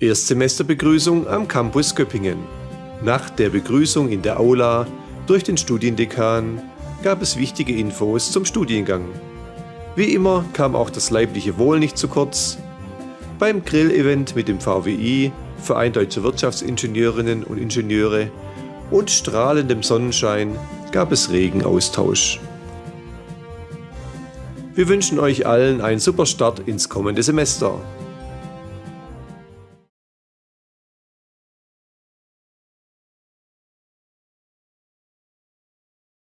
Erstsemesterbegrüßung am Campus Göppingen. Nach der Begrüßung in der Aula durch den Studiendekan gab es wichtige Infos zum Studiengang. Wie immer kam auch das leibliche Wohl nicht zu kurz. Beim Grillevent mit dem VWI, Verein Deutscher Wirtschaftsingenieurinnen und Ingenieure und strahlendem Sonnenschein gab es regen Austausch. Wir wünschen euch allen einen super Start ins kommende Semester.